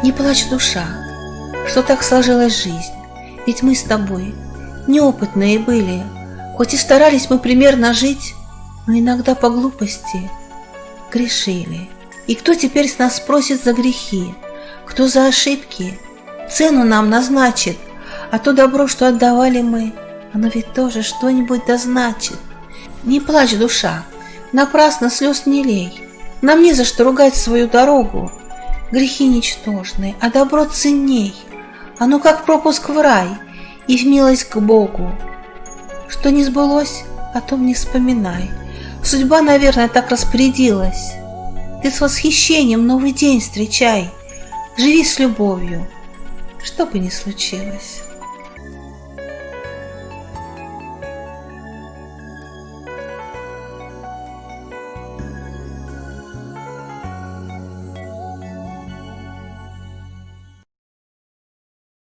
Не плачь, душа, что так сложилась жизнь, ведь мы с тобой неопытные были, хоть и старались мы примерно жить, но иногда по глупости грешили. И кто теперь с нас спросит за грехи, кто за ошибки? Цену нам назначит, а то добро, что отдавали мы, оно ведь тоже что-нибудь дозначит. Не плачь, душа, напрасно слез не лей, нам не за что ругать свою дорогу, Грехи ничтожны, а добро ценней. Оно как пропуск в рай и в милость к Богу. Что не сбылось, о том не вспоминай. Судьба, наверное, так распорядилась. Ты с восхищением новый день встречай. Живи с любовью, что бы ни случилось.